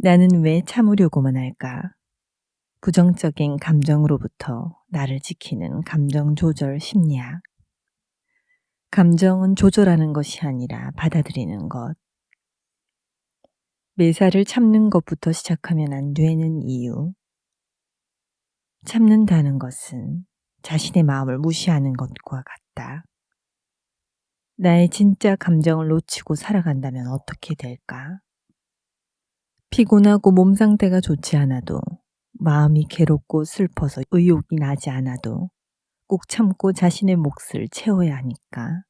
나는 왜 참으려고만 할까? 부정적인 감정으로부터 나를 지키는 감정 조절 심리학. 감정은 조절하는 것이 아니라 받아들이는 것. 매사를 참는 것부터 시작하면 안 되는 이유. 참는다는 것은 자신의 마음을 무시하는 것과 같다. 나의 진짜 감정을 놓치고 살아간다면 어떻게 될까? 피곤하고 몸 상태가 좋지 않아도 마음이 괴롭고 슬퍼서 의욕이 나지 않아도 꼭 참고 자신의 몫을 채워야 하니까.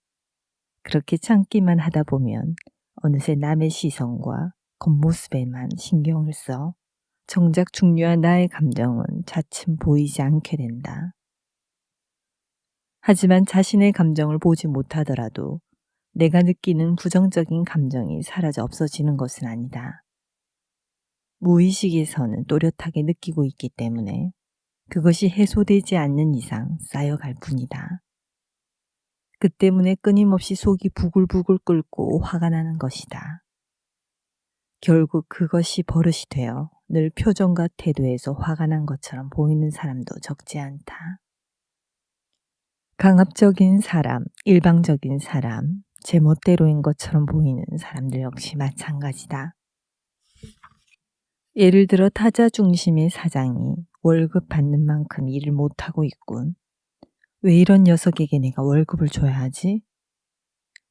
그렇게 참기만 하다 보면 어느새 남의 시선과 겉모습에만 신경을 써 정작 중요한 나의 감정은 차츰 보이지 않게 된다. 하지만 자신의 감정을 보지 못하더라도 내가 느끼는 부정적인 감정이 사라져 없어지는 것은 아니다. 무의식에서는 또렷하게 느끼고 있기 때문에 그것이 해소되지 않는 이상 쌓여갈 뿐이다. 그 때문에 끊임없이 속이 부글부글 끓고 화가 나는 것이다. 결국 그것이 버릇이 되어 늘 표정과 태도에서 화가 난 것처럼 보이는 사람도 적지 않다. 강압적인 사람, 일방적인 사람, 제 멋대로인 것처럼 보이는 사람들 역시 마찬가지다. 예를 들어 타자 중심의 사장이 월급 받는 만큼 일을 못하고 있군. 왜 이런 녀석에게 내가 월급을 줘야 하지?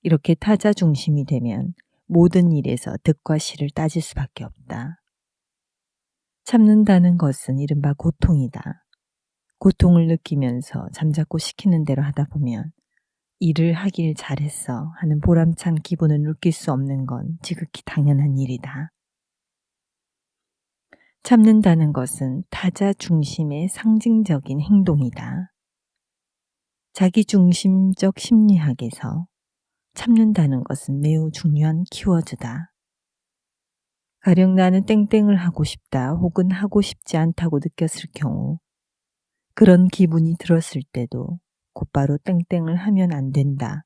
이렇게 타자 중심이 되면 모든 일에서 득과 실을 따질 수밖에 없다. 참는다는 것은 이른바 고통이다. 고통을 느끼면서 잠자코 시키는 대로 하다 보면 일을 하길 잘했어 하는 보람찬 기분을 느낄 수 없는 건 지극히 당연한 일이다. 참는다는 것은 타자 중심의 상징적인 행동이다. 자기 중심적 심리학에서 참는다는 것은 매우 중요한 키워드다. 가령 나는 땡땡을 하고 싶다 혹은 하고 싶지 않다고 느꼈을 경우 그런 기분이 들었을 때도 곧바로 땡땡을 하면 안 된다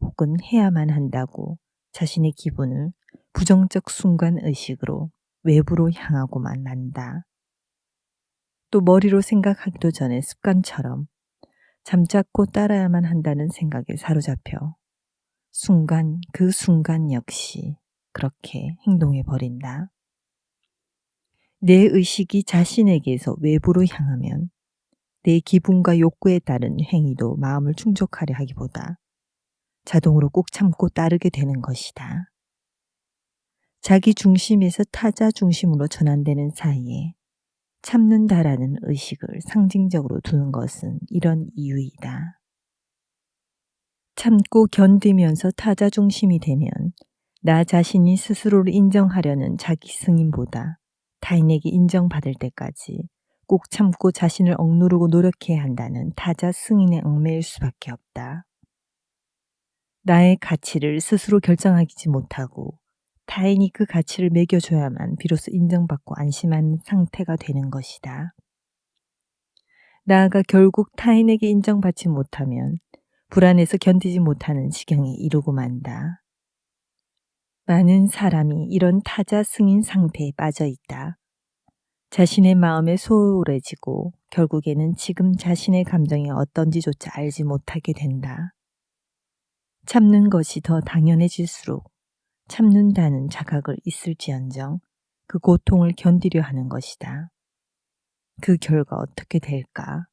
혹은 해야만 한다고 자신의 기분을 부정적 순간 의식으로 외부로 향하고만 만다. 또 머리로 생각하기도 전에 습관처럼 잠자코 따라야만 한다는 생각에 사로잡혀 순간 그 순간 역시 그렇게 행동해 버린다. 내 의식이 자신에게서 외부로 향하면 내 기분과 욕구에 따른 행위도 마음을 충족하려 하기보다 자동으로 꼭 참고 따르게 되는 것이다. 자기 중심에서 타자 중심으로 전환되는 사이에 참는다라는 의식을 상징적으로 두는 것은 이런 이유이다. 참고 견디면서 타자 중심이 되면 나 자신이 스스로를 인정하려는 자기 승인보다 타인에게 인정받을 때까지 꼭 참고 자신을 억누르고 노력해야 한다는 타자 승인의 얽매일 수밖에 없다. 나의 가치를 스스로 결정하지 못하고 타인이 그 가치를 매겨줘야만 비로소 인정받고 안심하는 상태가 되는 것이다. 나아가 결국 타인에게 인정받지 못하면 불안해서 견디지 못하는 지경에 이르고 만다. 많은 사람이 이런 타자 승인 상태에 빠져 있다. 자신의 마음에 소홀해지고 결국에는 지금 자신의 감정이 어떤지조차 알지 못하게 된다. 참는 것이 더 당연해질수록 참는다는 자각을 있을지언정 그 고통을 견디려 하는 것이다. 그 결과 어떻게 될까?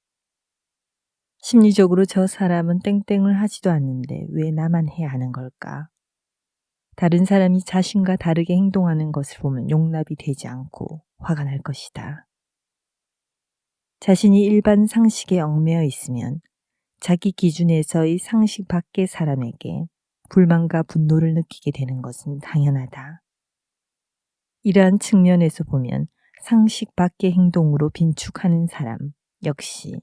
심리적으로 저 사람은 땡땡을 하지도 않는데 왜 나만 해야 하는 걸까? 다른 사람이 자신과 다르게 행동하는 것을 보면 용납이 되지 않고 화가 날 것이다. 자신이 일반 상식에 얽매여 있으면 자기 기준에서의 상식 밖의 사람에게 불만과 분노를 느끼게 되는 것은 당연하다. 이러한 측면에서 보면 상식 밖의 행동으로 빈축하는 사람 역시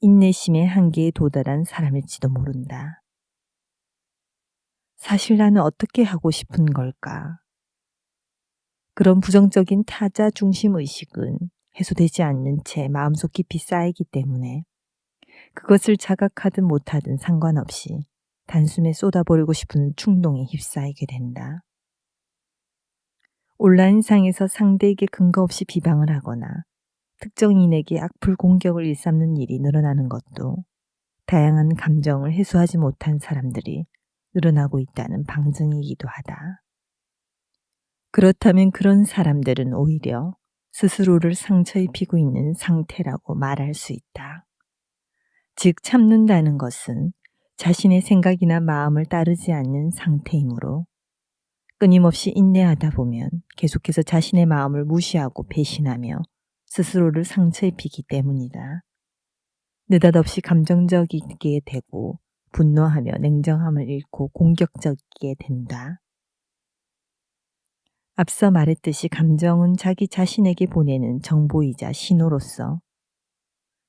인내심의 한계에 도달한 사람일지도 모른다. 사실 나는 어떻게 하고 싶은 걸까? 그런 부정적인 타자 중심 의식은 해소되지 않는 채 마음속 깊이 쌓이기 때문에 그것을 자각하든 못하든 상관없이 단숨에 쏟아버리고 싶은 충동에 휩싸이게 된다. 온라인상에서 상대에게 근거 없이 비방을 하거나 특정인에게 악플 공격을 일삼는 일이 늘어나는 것도 다양한 감정을 해소하지 못한 사람들이 늘어나고 있다는 방증이기도 하다. 그렇다면 그런 사람들은 오히려 스스로를 상처 입히고 있는 상태라고 말할 수 있다. 즉, 참는다는 것은 자신의 생각이나 마음을 따르지 않는 상태이므로 끊임없이 인내하다 보면 계속해서 자신의 마음을 무시하고 배신하며 스스로를 상처 입히기 때문이다. 느닷없이 감정적이게 되고 분노하며 냉정함을 잃고 공격적이게 된다. 앞서 말했듯이 감정은 자기 자신에게 보내는 정보이자 신호로서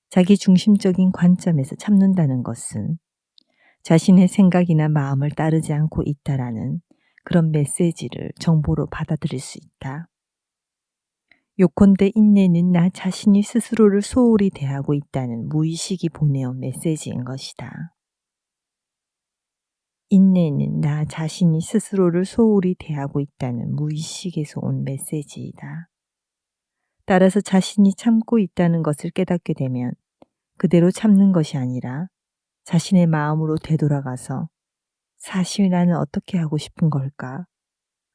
자기 중심적인 관점에서 참는다는 것은 자신의 생각이나 마음을 따르지 않고 있다라는 그런 메시지를 정보로 받아들일 수 있다. 요컨대 인내는 나 자신이 스스로를 소홀히 대하고 있다는 무의식이 보내온 메시지인 것이다. 인내는 나 자신이 스스로를 소홀히 대하고 있다는 무의식에서 온 메시지이다. 따라서 자신이 참고 있다는 것을 깨닫게 되면 그대로 참는 것이 아니라 자신의 마음으로 되돌아가서 사실 나는 어떻게 하고 싶은 걸까?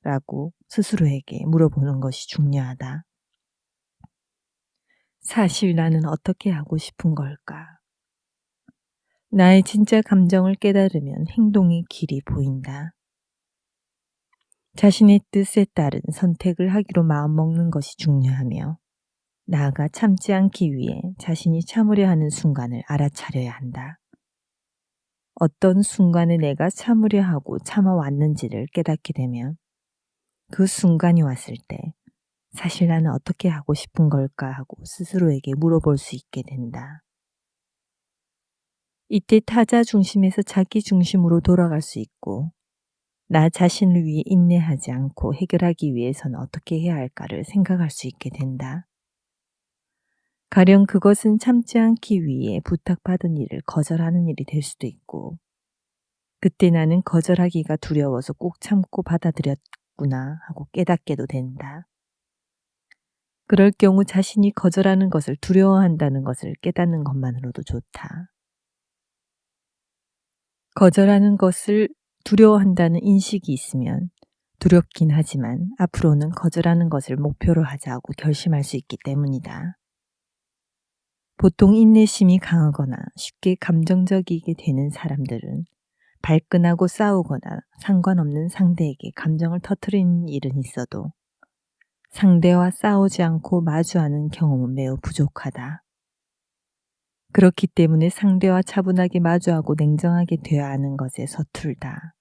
라고 스스로에게 물어보는 것이 중요하다. 사실 나는 어떻게 하고 싶은 걸까? 나의 진짜 감정을 깨달으면 행동의 길이 보인다. 자신의 뜻에 따른 선택을 하기로 마음먹는 것이 중요하며 나아가 참지 않기 위해 자신이 참으려 하는 순간을 알아차려야 한다. 어떤 순간에 내가 참으려 하고 참아왔는지를 깨닫게 되면 그 순간이 왔을 때 사실 나는 어떻게 하고 싶은 걸까 하고 스스로에게 물어볼 수 있게 된다. 이때 타자 중심에서 자기 중심으로 돌아갈 수 있고 나 자신을 위해 인내하지 않고 해결하기 위해서는 어떻게 해야 할까를 생각할 수 있게 된다. 가령 그것은 참지 않기 위해 부탁받은 일을 거절하는 일이 될 수도 있고 그때 나는 거절하기가 두려워서 꼭 참고 받아들였구나 하고 깨닫게도 된다. 그럴 경우 자신이 거절하는 것을 두려워한다는 것을 깨닫는 것만으로도 좋다. 거절하는 것을 두려워한다는 인식이 있으면 두렵긴 하지만 앞으로는 거절하는 것을 목표로 하자고 결심할 수 있기 때문이다. 보통 인내심이 강하거나 쉽게 감정적이게 되는 사람들은 발끈하고 싸우거나 상관없는 상대에게 감정을 터트리는 일은 있어도 상대와 싸우지 않고 마주하는 경험은 매우 부족하다. 그렇기 때문에 상대와 차분하게 마주하고 냉정하게 되어야 하는 것에 서툴다.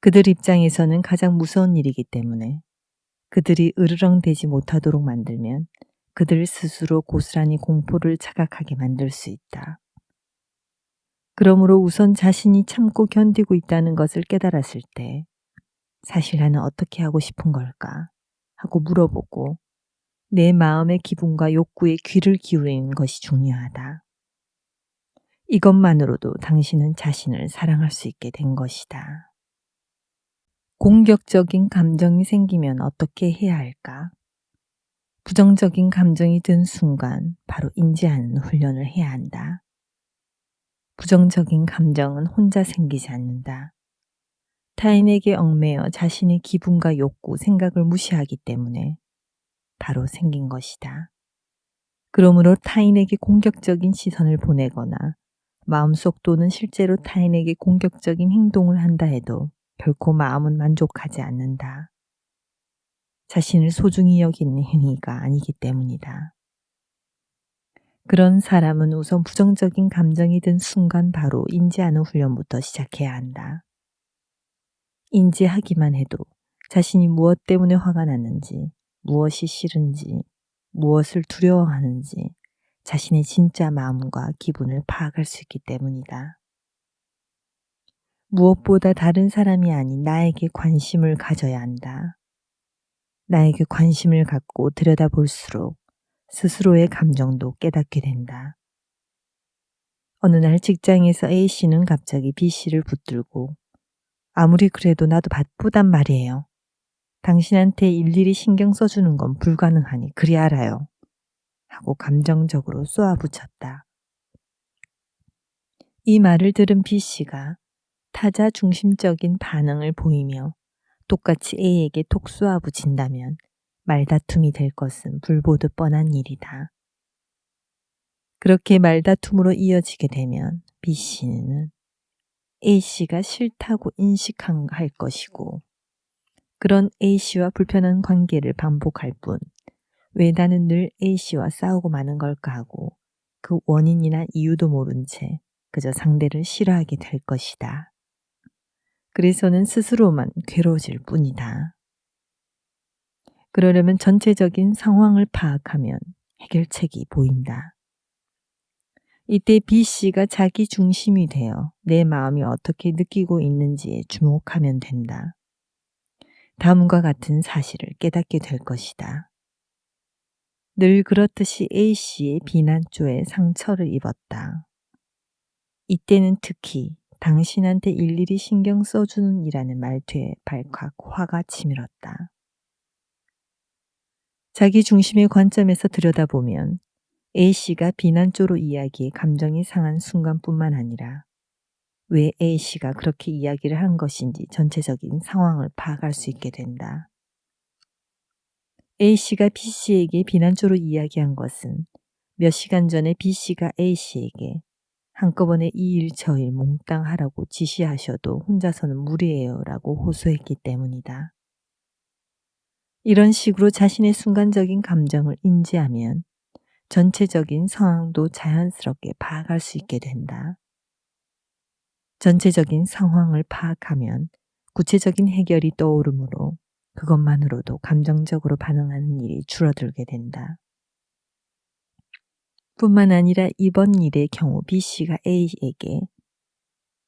그들 입장에서는 가장 무서운 일이기 때문에 그들이 으르렁대지 못하도록 만들면 그들 스스로 고스란히 공포를 자각하게 만들 수 있다. 그러므로 우선 자신이 참고 견디고 있다는 것을 깨달았을 때 사실 나는 어떻게 하고 싶은 걸까? 하고 물어보고 내 마음의 기분과 욕구에 귀를 기울이는 것이 중요하다. 이것만으로도 당신은 자신을 사랑할 수 있게 된 것이다. 공격적인 감정이 생기면 어떻게 해야 할까? 부정적인 감정이 든 순간 바로 인지하는 훈련을 해야 한다. 부정적인 감정은 혼자 생기지 않는다. 타인에게 얽매여 자신의 기분과 욕구, 생각을 무시하기 때문에 바로 생긴 것이다. 그러므로 타인에게 공격적인 시선을 보내거나 마음속 또는 실제로 타인에게 공격적인 행동을 한다 해도 결코 마음은 만족하지 않는다. 자신을 소중히 여기는 행위가 아니기 때문이다. 그런 사람은 우선 부정적인 감정이 든 순간 바로 인지하는 훈련부터 시작해야 한다. 인지하기만 해도 자신이 무엇 때문에 화가 났는지, 무엇이 싫은지, 무엇을 두려워하는지 자신의 진짜 마음과 기분을 파악할 수 있기 때문이다. 무엇보다 다른 사람이 아닌 나에게 관심을 가져야 한다. 나에게 관심을 갖고 들여다볼수록 스스로의 감정도 깨닫게 된다. 어느 날 직장에서 A씨는 갑자기 B씨를 붙들고 아무리 그래도 나도 바쁘단 말이에요. 당신한테 일일이 신경 써주는 건 불가능하니 그리 알아요. 하고 감정적으로 쏘아붙였다. 이 말을 들은 B씨가 타자 중심적인 반응을 보이며 똑같이 A에게 톡 쏘아붙인다면 말다툼이 될 것은 불보듯 뻔한 일이다. 그렇게 말다툼으로 이어지게 되면 B씨는 A씨가 싫다고 인식할 것이고 그런 A씨와 불편한 관계를 반복할 뿐 왜 나는 늘 A씨와 싸우고 마는 걸까 하고 그 원인이나 이유도 모른 채 그저 상대를 싫어하게 될 것이다. 그래서는 스스로만 괴로워질 뿐이다. 그러려면 전체적인 상황을 파악하면 해결책이 보인다. 이때 B씨가 자기 중심이 되어 내 마음이 어떻게 느끼고 있는지에 주목하면 된다. 다음과 같은 사실을 깨닫게 될 것이다. 늘 그렇듯이 A씨의 비난조에 상처를 입었다. 이때는 특히 당신한테 일일이 신경 써주는 이라는 말투에 발칵 화가 치밀었다. 자기 중심의 관점에서 들여다보면 A씨가 비난조로 이야기해 감정이 상한 순간뿐만 아니라 왜 A씨가 그렇게 이야기를 한 것인지 전체적인 상황을 파악할 수 있게 된다. A씨가 B씨에게 비난조로 이야기한 것은 몇 시간 전에 B씨가 A씨에게 한꺼번에 이 일 저 일 몽땅 하라고 지시하셔도 혼자서는 무리예요 라고 호소했기 때문이다. 이런 식으로 자신의 순간적인 감정을 인지하면 전체적인 상황도 자연스럽게 파악할 수 있게 된다. 전체적인 상황을 파악하면 구체적인 해결이 떠오르므로 그것만으로도 감정적으로 반응하는 일이 줄어들게 된다. 뿐만 아니라 이번 일의 경우 B씨가 A에게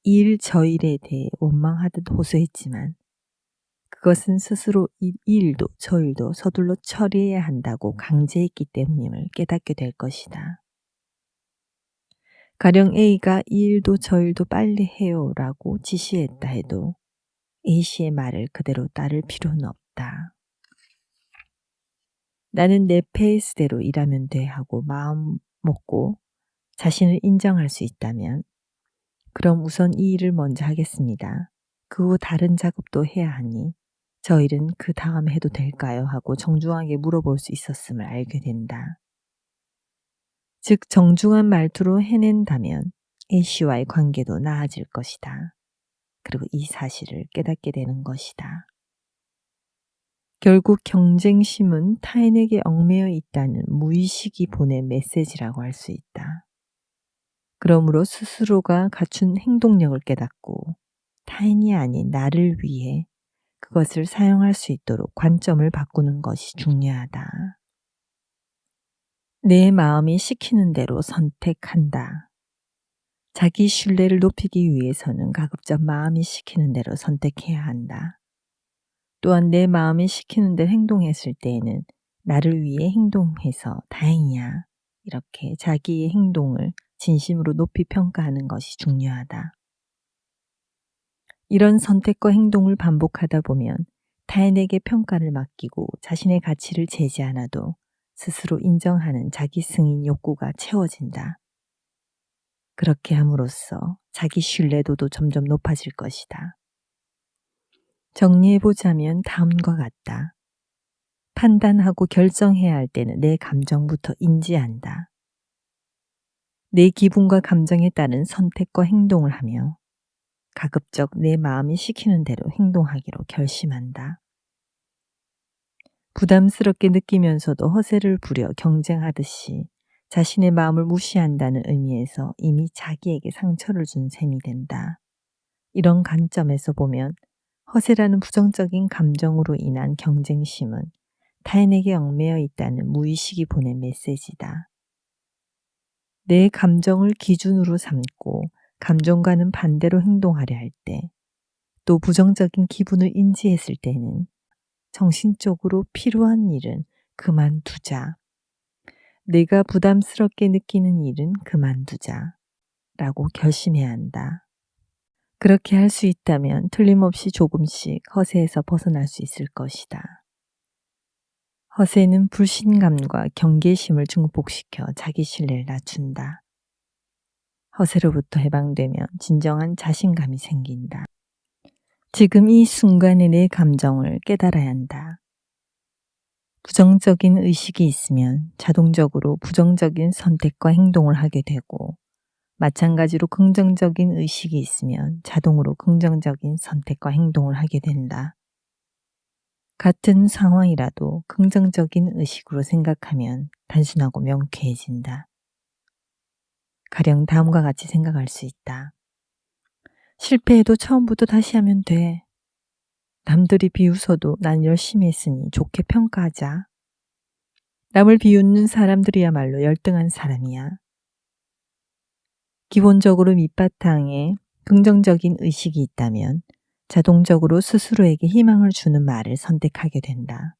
일 저일에 대해 원망하듯 호소했지만 그것은 스스로 이 일도 저일도 서둘러 처리해야 한다고 강제했기 때문임을 깨닫게 될 것이다. 가령 A가 이 일도 저 일도 빨리 해요 라고 지시했다 해도 A씨의 말을 그대로 따를 필요는 없다. 나는 내 페이스대로 일하면 돼 하고 마음 먹고 자신을 인정할 수 있다면 그럼 우선 이 일을 먼저 하겠습니다. 그 후 다른 작업도 해야 하니 저 일은 그 다음 해도 될까요? 하고 정중하게 물어볼 수 있었음을 알게 된다. 즉 정중한 말투로 해낸다면 A씨와의 관계도 나아질 것이다. 그리고 이 사실을 깨닫게 되는 것이다. 결국 경쟁심은 타인에게 얽매여 있다는 무의식이 보낸 메시지라고 할 수 있다. 그러므로 스스로가 갖춘 행동력을 깨닫고 타인이 아닌 나를 위해 그것을 사용할 수 있도록 관점을 바꾸는 것이 중요하다. 내 마음이 시키는 대로 선택한다. 자기 신뢰를 높이기 위해서는 가급적 마음이 시키는 대로 선택해야 한다. 또한 내 마음이 시키는 대로 행동했을 때에는 나를 위해 행동해서 다행이야. 이렇게 자기의 행동을 진심으로 높이 평가하는 것이 중요하다. 이런 선택과 행동을 반복하다 보면 타인에게 평가를 맡기고 자신의 가치를 재지 않아도 스스로 인정하는 자기 승인 욕구가 채워진다. 그렇게 함으로써 자기 신뢰도도 점점 높아질 것이다. 정리해보자면 다음과 같다. 판단하고 결정해야 할 때는 내 감정부터 인지한다. 내 기분과 감정에 따른 선택과 행동을 하며 가급적 내 마음이 시키는 대로 행동하기로 결심한다. 부담스럽게 느끼면서도 허세를 부려 경쟁하듯이 자신의 마음을 무시한다는 의미에서 이미 자기에게 상처를 준 셈이 된다. 이런 관점에서 보면 허세라는 부정적인 감정으로 인한 경쟁심은 타인에게 얽매여 있다는 무의식이 보낸 메시지다. 내 감정을 기준으로 삼고 감정과는 반대로 행동하려 할 때, 또 부정적인 기분을 인지했을 때는 정신적으로 필요한 일은 그만두자. 내가 부담스럽게 느끼는 일은 그만두자. 라고 결심해야 한다. 그렇게 할 수 있다면 틀림없이 조금씩 허세에서 벗어날 수 있을 것이다. 허세는 불신감과 경계심을 증폭시켜 자기 신뢰를 낮춘다. 허세로부터 해방되면 진정한 자신감이 생긴다. 지금 이 순간의 내 감정을 깨달아야 한다. 부정적인 의식이 있으면 자동적으로 부정적인 선택과 행동을 하게 되고 마찬가지로 긍정적인 의식이 있으면 자동으로 긍정적인 선택과 행동을 하게 된다. 같은 상황이라도 긍정적인 의식으로 생각하면 단순하고 명쾌해진다. 가령 다음과 같이 생각할 수 있다. 실패해도 처음부터 다시 하면 돼. 남들이 비웃어도 난 열심히 했으니 좋게 평가하자. 남을 비웃는 사람들이야말로 열등한 사람이야. 기본적으로 밑바탕에 긍정적인 의식이 있다면 자동적으로 스스로에게 희망을 주는 말을 선택하게 된다.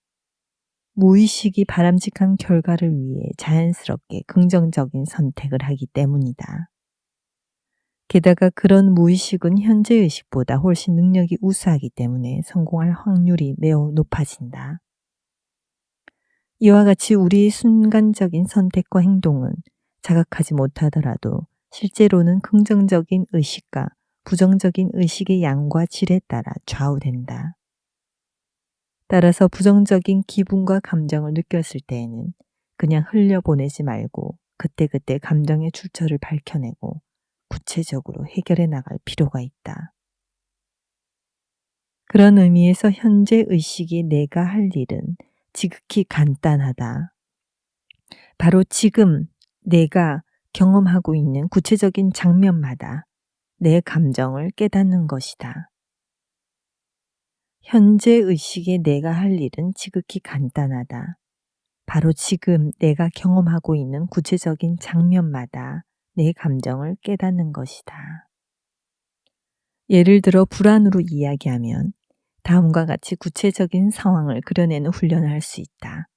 무의식이 바람직한 결과를 위해 자연스럽게 긍정적인 선택을 하기 때문이다. 게다가 그런 무의식은 현재 의식보다 훨씬 능력이 우수하기 때문에 성공할 확률이 매우 높아진다. 이와 같이 우리의 순간적인 선택과 행동은 자각하지 못하더라도 실제로는 긍정적인 의식과 부정적인 의식의 양과 질에 따라 좌우된다. 따라서 부정적인 기분과 감정을 느꼈을 때에는 그냥 흘려보내지 말고 그때그때 감정의 출처를 밝혀내고 구체적으로 해결해 나갈 필요가 있다. 그런 의미에서 현재 의식이 내가 할 일은 지극히 간단하다. 바로 지금 내가 경험하고 있는 구체적인 장면마다 내 감정을 깨닫는 것이다. 현재 의식의 내가 할 일은 지극히 간단하다. 바로 지금 내가 경험하고 있는 구체적인 장면마다 내 감정을 깨닫는 것이다. 예를 들어 불안으로 이야기하면 다음과 같이 구체적인 상황을 그려내는 훈련을 할 수 있다.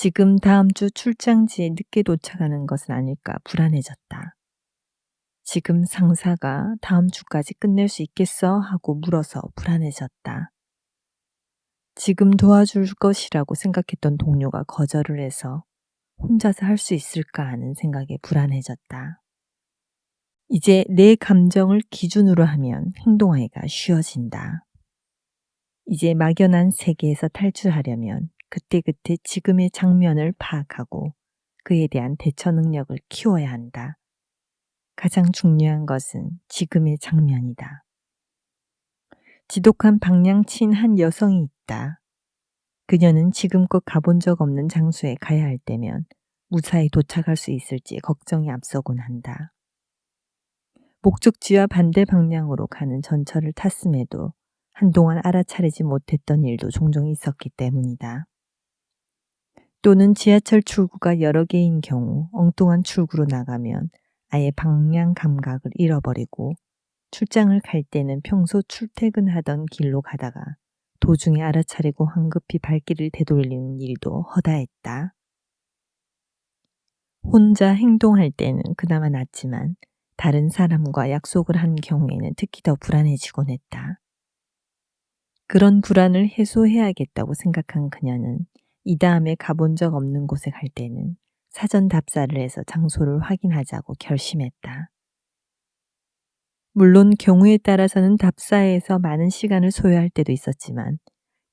지금 다음 주 출장지에 늦게 도착하는 것은 아닐까 불안해졌다. 지금 상사가 다음 주까지 끝낼 수 있겠어? 하고 물어서 불안해졌다. 지금 도와줄 것이라고 생각했던 동료가 거절을 해서 혼자서 할 수 있을까 하는 생각에 불안해졌다. 이제 내 감정을 기준으로 하면 행동하기가 쉬워진다. 이제 막연한 세계에서 탈출하려면 그때그때 지금의 장면을 파악하고 그에 대한 대처 능력을 키워야 한다. 가장 중요한 것은 지금의 장면이다. 지독한 방향친 한 여성이 있다. 그녀는 지금껏 가본 적 없는 장소에 가야 할 때면 무사히 도착할 수 있을지 걱정이 앞서곤 한다. 목적지와 반대 방향으로 가는 전철을 탔음에도 한동안 알아차리지 못했던 일도 종종 있었기 때문이다. 또는 지하철 출구가 여러 개인 경우 엉뚱한 출구로 나가면 아예 방향 감각을 잃어버리고 출장을 갈 때는 평소 출퇴근하던 길로 가다가 도중에 알아차리고 황급히 발길을 되돌리는 일도 허다했다. 혼자 행동할 때는 그나마 낫지만 다른 사람과 약속을 한 경우에는 특히 더 불안해지곤 했다. 그런 불안을 해소해야겠다고 생각한 그녀는 이 다음에 가본 적 없는 곳에 갈 때는 사전 답사를 해서 장소를 확인하자고 결심했다. 물론 경우에 따라서는 답사에서 많은 시간을 소요할 때도 있었지만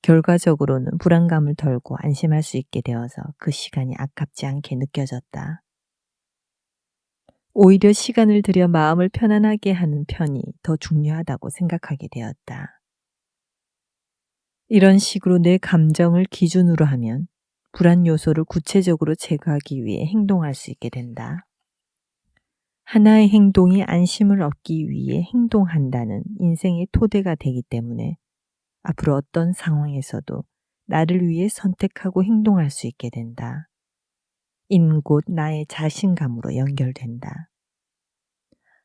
결과적으로는 불안감을 덜고 안심할 수 있게 되어서 그 시간이 아깝지 않게 느껴졌다. 오히려 시간을 들여 마음을 편안하게 하는 편이 더 중요하다고 생각하게 되었다. 이런 식으로 내 감정을 기준으로 하면 불안 요소를 구체적으로 제거하기 위해 행동할 수 있게 된다. 하나의 행동이 안심을 얻기 위해 행동한다는 인생의 토대가 되기 때문에 앞으로 어떤 상황에서도 나를 위해 선택하고 행동할 수 있게 된다. 인 곧 나의 자신감으로 연결된다.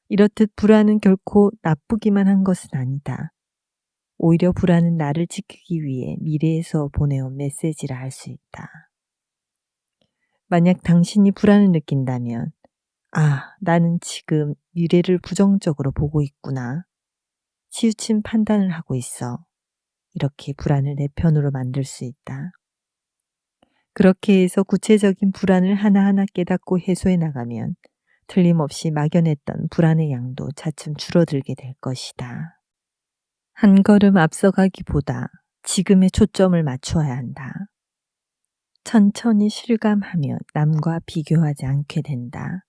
이렇듯 불안은 결코 나쁘기만 한 것은 아니다. 오히려 불안은 나를 지키기 위해 미래에서 보내온 메시지라 할 수 있다. 만약 당신이 불안을 느낀다면, 아, 나는 지금 미래를 부정적으로 보고 있구나. 치우친 판단을 하고 있어. 이렇게 불안을 내 편으로 만들 수 있다. 그렇게 해서 구체적인 불안을 하나하나 깨닫고 해소해 나가면 틀림없이 막연했던 불안의 양도 차츰 줄어들게 될 것이다. 한 걸음 앞서가기보다 지금의 초점을 맞추어야 한다. 천천히 실감하며 남과 비교하지 않게 된다.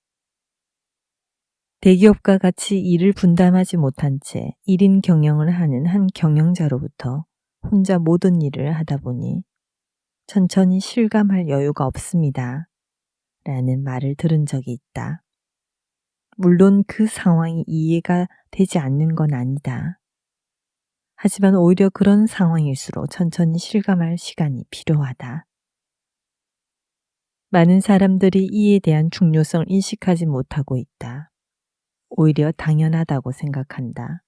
대기업과 같이 일을 분담하지 못한 채 1인 경영을 하는 한 경영자로부터 혼자 모든 일을 하다 보니 천천히 실감할 여유가 없습니다. 라는 말을 들은 적이 있다. 물론 그 상황이 이해가 되지 않는 건 아니다. 하지만 오히려 그런 상황일수록 천천히 실감할 시간이 필요하다. 많은 사람들이 이에 대한 중요성을 인식하지 못하고 있다. 오히려 당연하다고 생각한다.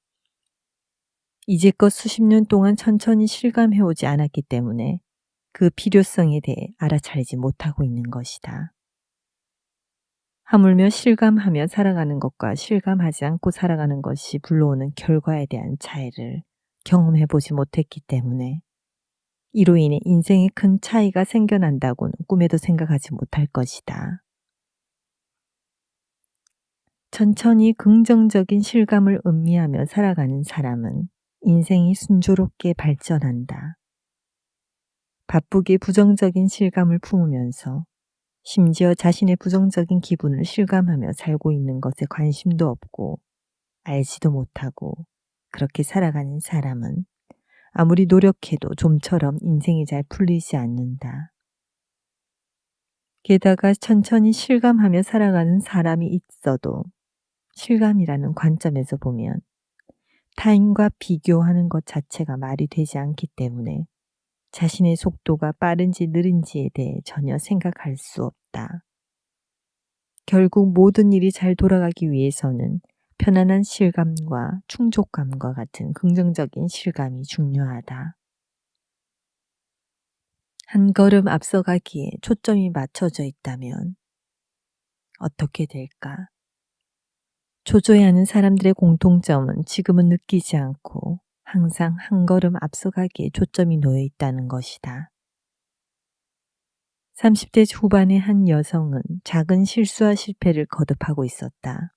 이제껏 수십 년 동안 천천히 실감해오지 않았기 때문에 그 필요성에 대해 알아차리지 못하고 있는 것이다. 하물며 실감하며 살아가는 것과 실감하지 않고 살아가는 것이 불러오는 결과에 대한 차이를 경험해보지 못했기 때문에 이로 인해 인생에 큰 차이가 생겨난다고는 꿈에도 생각하지 못할 것이다. 천천히 긍정적인 실감을 음미하며 살아가는 사람은 인생이 순조롭게 발전한다. 바쁘게 부정적인 실감을 품으면서 심지어 자신의 부정적인 기분을 실감하며 살고 있는 것에 관심도 없고 알지도 못하고 그렇게 살아가는 사람은 아무리 노력해도 좀처럼 인생이 잘 풀리지 않는다. 게다가 천천히 실감하며 살아가는 사람이 있어도 실감이라는 관점에서 보면 타인과 비교하는 것 자체가 말이 되지 않기 때문에 자신의 속도가 빠른지 느린지에 대해 전혀 생각할 수 없다. 결국 모든 일이 잘 돌아가기 위해서는 편안한 실감과 충족감과 같은 긍정적인 실감이 중요하다. 한 걸음 앞서가기에 초점이 맞춰져 있다면 어떻게 될까? 조조해하는 사람들의 공통점은 지금은 느끼지 않고 항상 한 걸음 앞서가기에 초점이 놓여 있다는 것이다. 30대 후반의 한 여성은 작은 실수와 실패를 거듭하고 있었다.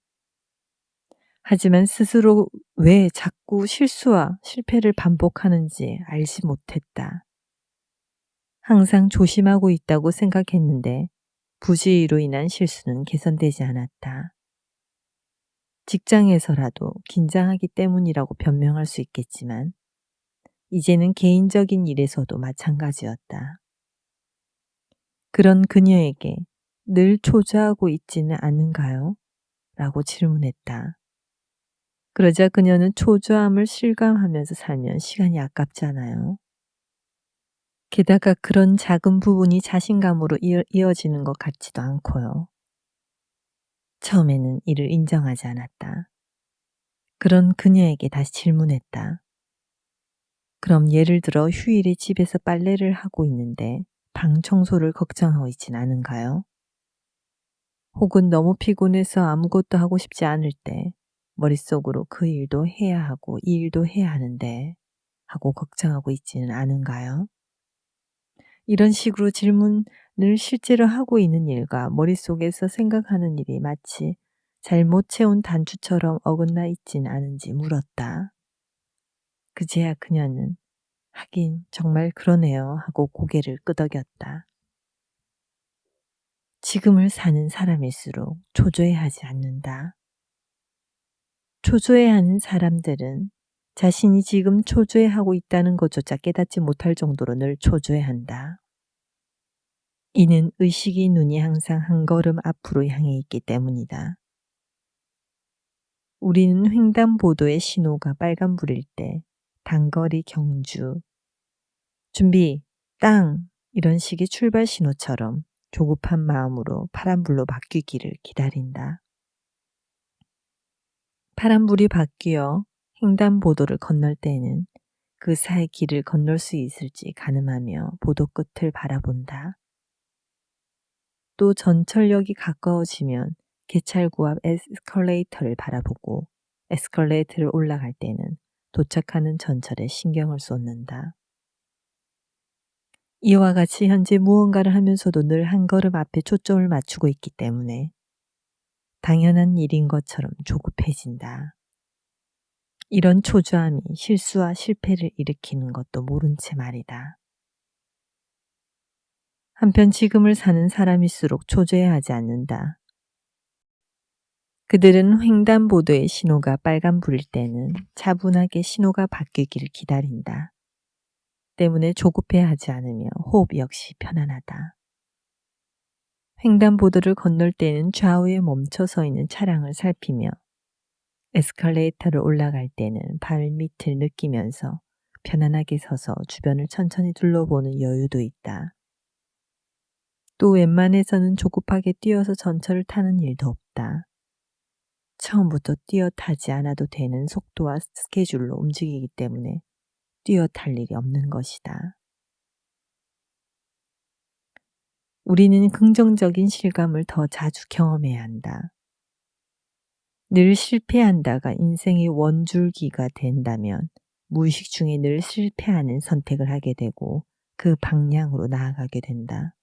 하지만 스스로 왜 자꾸 실수와 실패를 반복하는지 알지 못했다. 항상 조심하고 있다고 생각했는데 부지의로 인한 실수는 개선되지 않았다. 직장에서라도 긴장하기 때문이라고 변명할 수 있겠지만 이제는 개인적인 일에서도 마찬가지였다. 그런 그녀에게 늘 초조하고 있지는 않은가요? 라고 질문했다. 그러자 그녀는 초조함을 실감하면서 살면 시간이 아깝잖아요. 게다가 그런 작은 부분이 자신감으로 이어 지는 것 같지도 않고요. 처음에는 이를 인정하지 않았다. 그런 그녀에게 다시 질문했다. 그럼 예를 들어 휴일에 집에서 빨래를 하고 있는데 방 청소를 걱정하고 있진 않은가요? 혹은 너무 피곤해서 아무것도 하고 싶지 않을 때 머릿속으로 그 일도 해야 하고 이 일도 해야 하는데 하고 걱정하고 있지는 않은가요? 이런 식으로 질문을 실제로 하고 있는 일과 머릿속에서 생각하는 일이 마치 잘못 채운 단추처럼 어긋나 있진 않은지 물었다. 그제야 그녀는 하긴 정말 그러네요 하고 고개를 끄덕였다. 지금을 사는 사람일수록 초조해하지 않는다. 초조해하는 사람들은 자신이 지금 초조해하고 있다는 것조차 깨닫지 못할 정도로 늘 초조해한다. 이는 의식이 눈이 항상 한 걸음 앞으로 향해 있기 때문이다. 우리는 횡단보도의 신호가 빨간불일 때 단거리 경주, 준비, 땅 이런 식의 출발 신호처럼 조급한 마음으로 파란불로 바뀌기를 기다린다. 파란불이 바뀌어 횡단보도를 건널 때에는 그 사이 길을 건널 수 있을지 가늠하며 보도 끝을 바라본다. 또 전철역이 가까워지면 개찰구 앞 에스컬레이터를 바라보고 에스컬레이터를 올라갈 때는 도착하는 전철에 신경을 쏟는다. 이와 같이 현재 무언가를 하면서도 늘 한 걸음 앞에 초점을 맞추고 있기 때문에 당연한 일인 것처럼 조급해진다. 이런 초조함이 실수와 실패를 일으키는 것도 모른 채 말이다. 한편 지금을 사는 사람일수록 초조해하지 않는다. 그들은 횡단보도의 신호가 빨간불일 때는 차분하게 신호가 바뀌기를 기다린다. 때문에 조급해하지 않으며 호흡 역시 편안하다. 횡단보도를 건널 때는 좌우에 멈춰 서 있는 차량을 살피며 에스컬레이터를 올라갈 때는 발밑을 느끼면서 편안하게 서서 주변을 천천히 둘러보는 여유도 있다. 또 웬만해서는 조급하게 뛰어서 전철을 타는 일도 없다. 처음부터 뛰어 타지 않아도 되는 속도와 스케줄로 움직이기 때문에 뛰어 탈 일이 없는 것이다. 우리는 긍정적인 실감을 더 자주 경험해야 한다. 늘 실패한다가 인생의 원줄기가 된다면 무의식 중에 늘 실패하는 선택을 하게 되고 그 방향으로 나아가게 된다.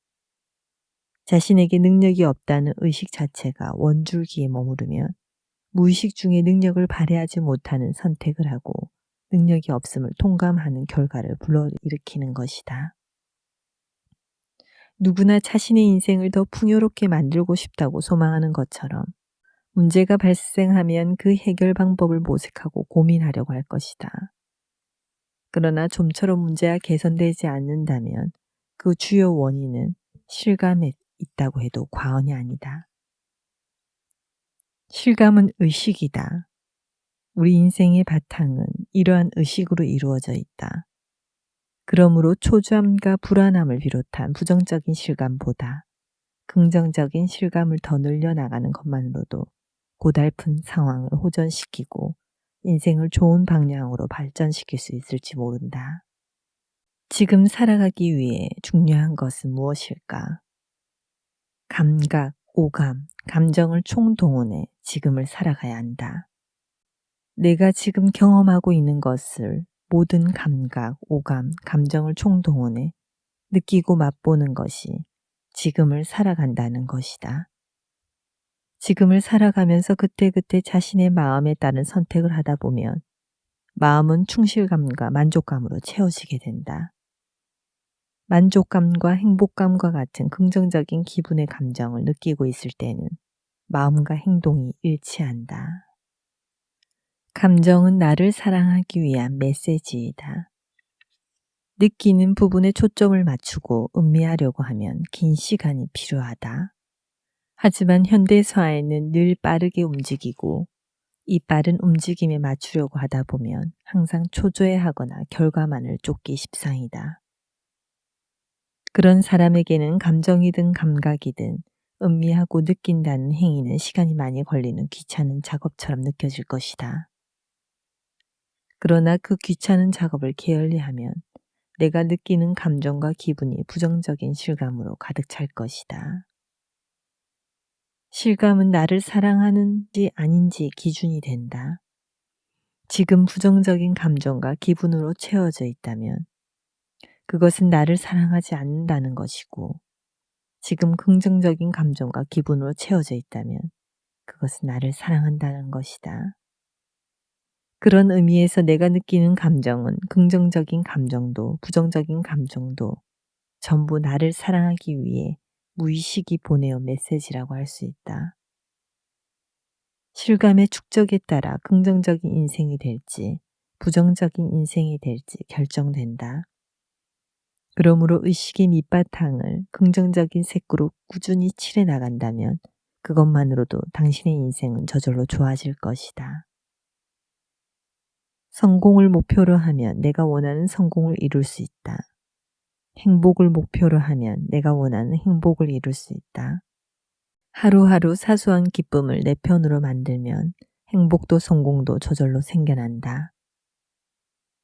자신에게 능력이 없다는 의식 자체가 원줄기에 머무르면 무의식 중에 능력을 발휘하지 못하는 선택을 하고 능력이 없음을 통감하는 결과를 불러일으키는 것이다. 누구나 자신의 인생을 더 풍요롭게 만들고 싶다고 소망하는 것처럼 문제가 발생하면 그 해결 방법을 모색하고 고민하려고 할 것이다. 그러나 좀처럼 문제가 개선되지 않는다면 그 주요 원인은 실감에 있다고 해도 과언이 아니다. 실감은 의식이다. 우리 인생의 바탕은 이러한 의식으로 이루어져 있다. 그러므로 초조함과 불안함을 비롯한 부정적인 실감보다 긍정적인 실감을 더 늘려나가는 것만으로도 고달픈 상황을 호전시키고 인생을 좋은 방향으로 발전시킬 수 있을지 모른다. 지금 살아가기 위해 중요한 것은 무엇일까? 감각, 오감, 감정을 총동원해 지금을 살아가야 한다. 내가 지금 경험하고 있는 것을 모든 감각, 오감, 감정을 총동원해 느끼고 맛보는 것이 지금을 살아간다는 것이다. 지금을 살아가면서 그때그때 자신의 마음에 따른 선택을 하다 보면 마음은 충실감과 만족감으로 채워지게 된다. 만족감과 행복감과 같은 긍정적인 기분의 감정을 느끼고 있을 때는 마음과 행동이 일치한다. 감정은 나를 사랑하기 위한 메시지이다. 느끼는 부분에 초점을 맞추고 음미하려고 하면 긴 시간이 필요하다. 하지만 현대사회는 늘 빠르게 움직이고 이 빠른 움직임에 맞추려고 하다 보면 항상 초조해하거나 결과만을 쫓기 십상이다. 그런 사람에게는 감정이든 감각이든 음미하고 느낀다는 행위는 시간이 많이 걸리는 귀찮은 작업처럼 느껴질 것이다. 그러나 그 귀찮은 작업을 게을리 하면 내가 느끼는 감정과 기분이 부정적인 실감으로 가득 찰 것이다. 실감은 나를 사랑하는지 아닌지 기준이 된다. 지금 부정적인 감정과 기분으로 채워져 있다면 그것은 나를 사랑하지 않는다는 것이고 지금 긍정적인 감정과 기분으로 채워져 있다면 그것은 나를 사랑한다는 것이다. 그런 의미에서 내가 느끼는 감정은 긍정적인 감정도 부정적인 감정도 전부 나를 사랑하기 위해 무의식이 보내온 메시지라고 할 수 있다. 실감의 축적에 따라 긍정적인 인생이 될지 부정적인 인생이 될지 결정된다. 그러므로 의식의 밑바탕을 긍정적인 색으로 꾸준히 칠해 나간다면 그것만으로도 당신의 인생은 저절로 좋아질 것이다. 성공을 목표로 하면 내가 원하는 성공을 이룰 수 있다. 행복을 목표로 하면 내가 원하는 행복을 이룰 수 있다. 하루하루 사소한 기쁨을 내 편으로 만들면 행복도 성공도 저절로 생겨난다.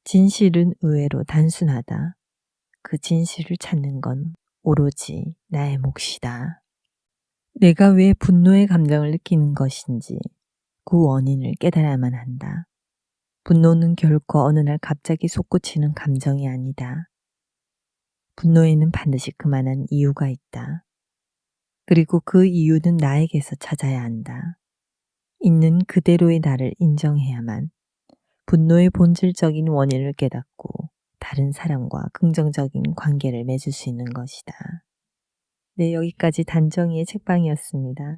진실은 의외로 단순하다. 그 진실을 찾는 건 오로지 나의 몫이다. 내가 왜 분노의 감정을 느끼는 것인지 그 원인을 깨달아야만 한다. 분노는 결코 어느 날 갑자기 솟구치는 감정이 아니다. 분노에는 반드시 그만한 이유가 있다. 그리고 그 이유는 나에게서 찾아야 한다. 있는 그대로의 나를 인정해야만 분노의 본질적인 원인을 깨닫고 다른 사람과 긍정적인 관계를 맺을 수 있는 것이다. 네, 여기까지 단정이의 책방이었습니다.